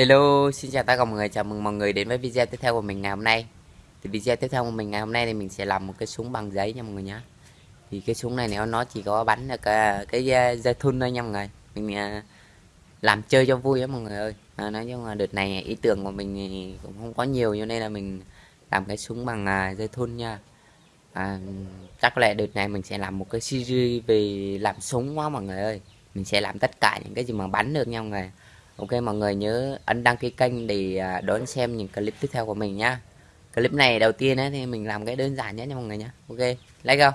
Hello, xin chào tất cả mọi người, chào mừng mọi người đến với video tiếp theo của mình ngày hôm nay. Thì video tiếp theo của mình ngày hôm nay thì mình sẽ làm một cái súng bằng giấy nha mọi người nhé Thì cái súng này nếu nó chỉ có bắn được cái, cái ờ, dây thun thôi nha mọi người. Mình uh, làm chơi cho vui á mọi người ơi. À, Nói chung là đợt này ý tưởng của mình cũng không có nhiều cho nên là mình làm cái súng bằng uh, dây thun nha. À, Chắc có lẽ đợt này mình sẽ làm một cái series về làm súng quá mọi người ơi. Mình sẽ làm tất cả những cái gì mà bắn được nha mọi người. Ok mọi người nhớ ấn đăng ký kênh để à, đón xem những clip tiếp theo của mình nhá Clip này đầu tiên ấy, thì mình làm cái đơn giản nhất nha mọi người nhé Ok, like không?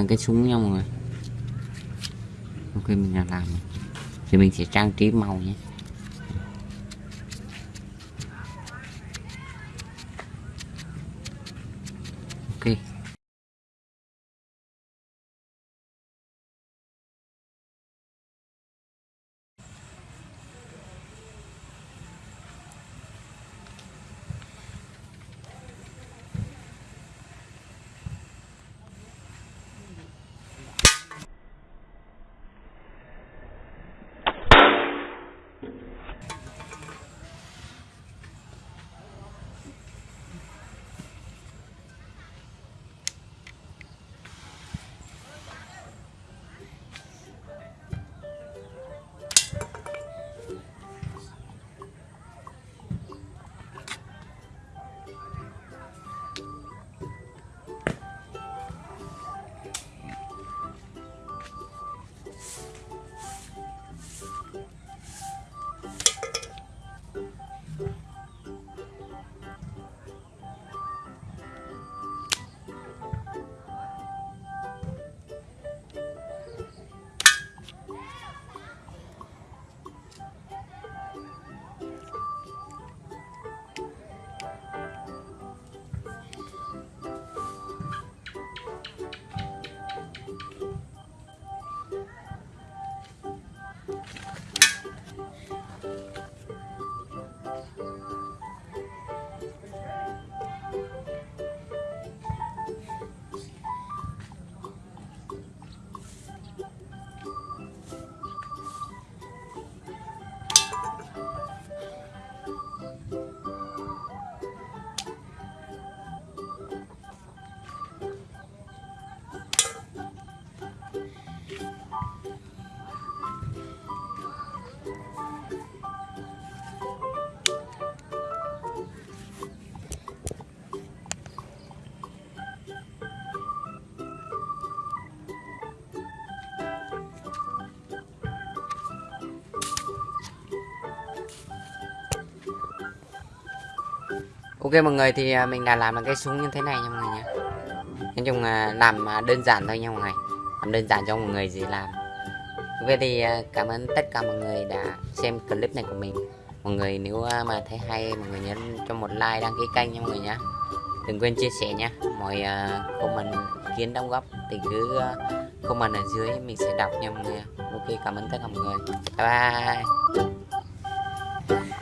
Là cái súng nha mọi người. Ok, mình đã làm. Thì mình sẽ trang trí màu nhé. Ok mọi người, thì à, mình đã làm được cái súng như thế này nha mọi người nhé Nói chung là làm à, đơn giản thôi nha mọi người. Làm đơn giản cho mọi người gì làm. Vậy thì à, cảm ơn tất cả mọi người đã xem clip này của mình. Mọi người nếu mà thấy hay, mọi người nhấn cho một like đăng ký kênh nha mọi người nhé Đừng quên chia sẻ nhé Mọi comment, kiến đóng góp thì cứ comment ở dưới mình sẽ đọc nha mọi người Ok, cảm ơn tất cả mọi người. Bye bye.